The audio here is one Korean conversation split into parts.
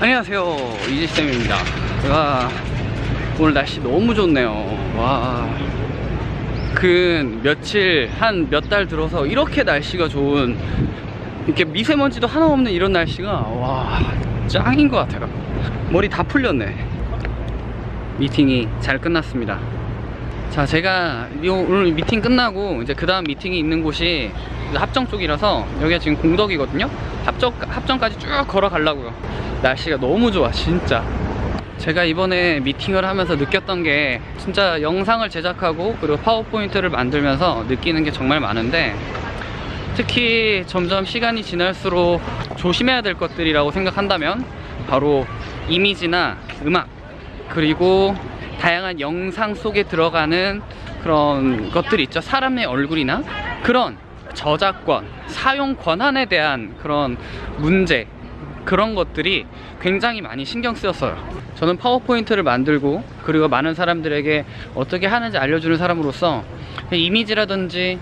안녕하세요. 이지쌤입니다. 와 오늘 날씨 너무 좋네요. 와그 며칠 한 몇 달 들어서 이렇게 날씨가 좋은 이렇게 미세먼지도 하나 없는 이런 날씨가 와 짱인 것 같아요. 머리 다 풀렸네. 미팅이 잘 끝났습니다. 자 제가 요- 오늘 미팅 끝나고 이제 그 다음 미팅이 있는 곳이 합정 쪽이라서 여기가 지금 공덕이거든요 합정, 합정까지 쭉 걸어가려고요. 날씨가 너무 좋아 진짜. 제가 이번에 미팅을 하면서 느꼈던 게 진짜 영상을 제작하고 그리고 파워포인트를 만들면서 느끼는 게 정말 많은데 특히 점점 시간이 지날수록 조심해야 될 것들이라고 생각한다면 바로 이미지나 음악 그리고 다양한 영상 속에 들어가는 그런 것들이 있죠. 사람의 얼굴이나 그런 저작권 사용 권한에 대한 그런 문제 그런 것들이 굉장히 많이 신경 쓰였어요. 저는 파워포인트를 만들고 그리고 많은 사람들에게 어떻게 하는지 알려주는 사람으로서 이미지라든지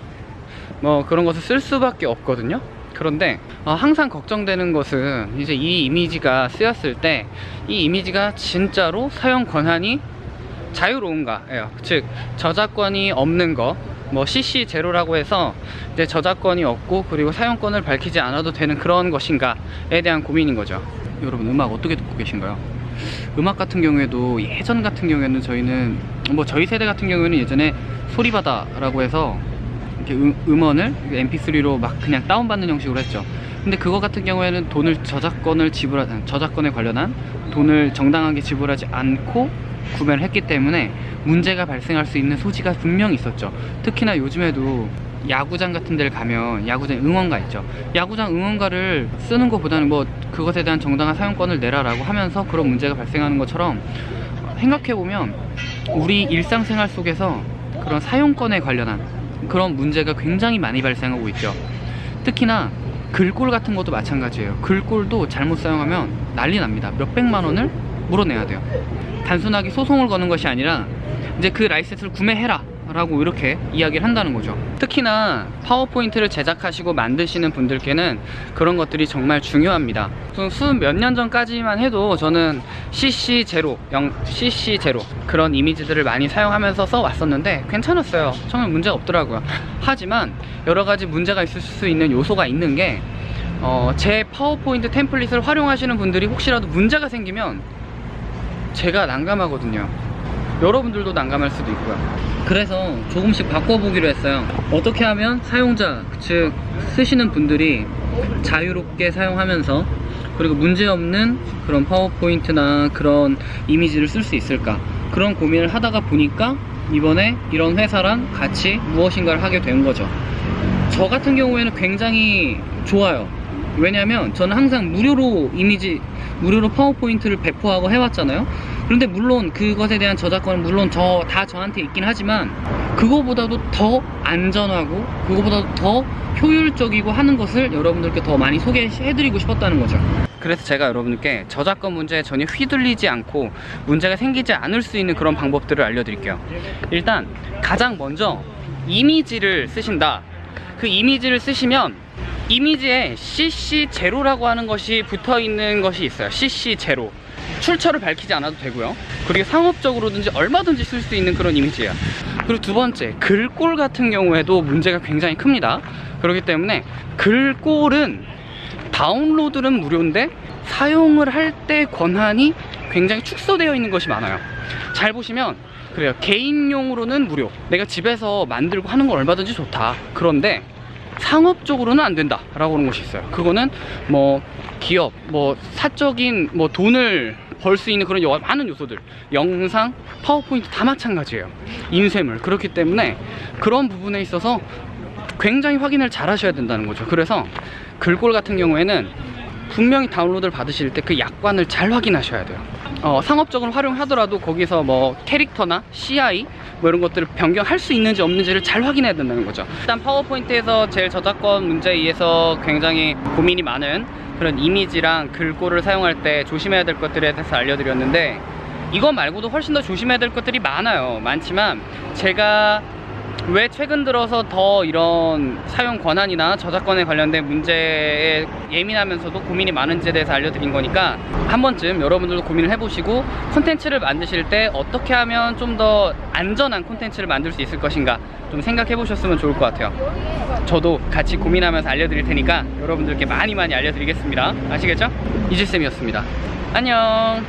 뭐 그런 것을 쓸 수밖에 없거든요. 그런데 어, 항상 걱정되는 것은 이제 이 이미지가 쓰였을 때 이 이미지가 진짜로 사용 권한이 자유로운가 예요 즉 저작권이 없는 거 뭐 CC 제로라고 해서 이제 저작권이 없고 그리고 사용권을 밝히지 않아도 되는 그런 것인가에 대한 고민인 거죠 여러분 음악 어떻게 듣고 계신가요? 음악 같은 경우에도 예전 같은 경우에는 저희는 뭐 저희 세대 같은 경우에는 예전에 소리바다라고 해서 이렇게 음, 음원을 mp3로 막 그냥 다운받는 형식으로 했죠 근데 그거 같은 경우에는 돈을 저작권을 지불하 저작권에 관련한 돈을 정당하게 지불하지 않고 구매를 했기 때문에 문제가 발생할 수 있는 소지가 분명히 있었죠. 특히나 요즘에도 야구장 같은 데를 가면 야구장 응원가 있죠. 야구장 응원가를 쓰는 것보다는 뭐 그것에 대한 정당한 사용권을 내라라고 하면서 그런 문제가 발생하는 것처럼 생각해보면 우리 일상생활 속에서 그런 사용권에 관련한 그런 문제가 굉장히 많이 발생하고 있죠. 특히나 글꼴 같은 것도 마찬가지예요. 글꼴도 잘못 사용하면 난리 납니다. 몇백만 원을 물어내야 돼요. 단순하게 소송을 거는 것이 아니라 이제 그 라이센스를 구매해라 라고 이렇게 이야기를 한다는 거죠. 특히나 파워포인트를 제작하시고 만드시는 분들께는 그런 것들이 정말 중요합니다. 수몇 년 전까지만 해도 저는 CC0 CC0 그런 이미지들을 많이 사용하면서 써왔었는데 괜찮았어요. 정말 문제가 없더라고요. 하지만 여러 가지 문제가 있을 수 있는 요소가 있는 게 어, 제 파워포인트 템플릿을 활용하시는 분들이 혹시라도 문제가 생기면 제가 난감하거든요 여러분들도 난감할 수도 있고요. 그래서 조금씩 바꿔보기로 했어요. 어떻게 하면 사용자 즉 쓰시는 분들이 자유롭게 사용하면서 그리고 문제없는 그런 파워포인트나 그런 이미지를 쓸 수 있을까? 그런 고민을 하다가 보니까 이번에 이런 회사랑 같이 무엇인가를 하게 된 거죠. 저 같은 경우에는 굉장히 좋아요. 왜냐면 저는 항상 무료로 이미지 무료로 파워포인트를 배포하고 해왔잖아요 그런데 물론 그것에 대한 저작권은 물론 저 다 저한테 있긴 하지만 그거보다도 더 안전하고 그거보다 더 효율적이고 하는 것을 여러분들께 더 많이 소개해드리고 싶었다는 거죠. 그래서 제가 여러분께 저작권 문제에 전혀 휘둘리지 않고 문제가 생기지 않을 수 있는 그런 방법들을 알려드릴게요. 일단 가장 먼저 이미지를 쓰신다. 그 이미지를 쓰시면 이미지에 CC0라고 하는 것이 붙어 있는 것이 있어요. CC0 출처를 밝히지 않아도 되고요. 그리고 상업적으로든지 얼마든지 쓸 수 있는 그런 이미지예요. 그리고 두 번째 글꼴 같은 경우에도 문제가 굉장히 큽니다. 그렇기 때문에 글꼴은 다운로드는 무료인데 사용을 할 때 권한이 굉장히 축소되어 있는 것이 많아요. 잘 보시면 그래요. 개인용으로는 무료. 내가 집에서 만들고 하는 건 얼마든지 좋다. 그런데 상업적으로는 안 된다 라고 하는 것이 있어요. 그거는 뭐 기업 뭐 사적인 뭐 돈을 벌 수 있는 그런 여- 많은 요소들. 영상 파워포인트 다 마찬가지예요. 인쇄물. 그렇기 때문에 그런 부분에 있어서 굉장히 확인을 잘 하셔야 된다는 거죠. 그래서 글꼴 같은 경우에는 분명히 다운로드를 받으실 때 그 약관을 잘 확인하셔야 돼요 어, 상업적으로 활용하더라도 거기서 뭐 캐릭터나 CI 뭐 이런 것들을 변경할 수 있는지 없는지를 잘 확인해야 된다는 거죠. 일단 파워포인트에서 제일 저작권 문제에 의해서 굉장히 고민이 많은 그런 이미지랑 글꼴을 사용할 때 조심해야 될 것들에 대해서 알려드렸는데 이거 말고도 훨씬 더 조심해야 될 것들이 많아요. 많지만 제가 왜 최근 들어서 더 이런 사용 권한이나 저작권에 관련된 문제에 예민하면서도 고민이 많은지에 대해서 알려드린 거니까 한 번쯤 여러분들도 고민을 해보시고 콘텐츠를 만드실 때 어떻게 하면 좀 더 안전한 콘텐츠를 만들 수 있을 것인가 좀 생각해 보셨으면 좋을 것 같아요. 저도 같이 고민하면서 알려드릴 테니까 여러분들께 많이 많이 알려드리겠습니다. 아시겠죠? 이지쌤이었습니다. 안녕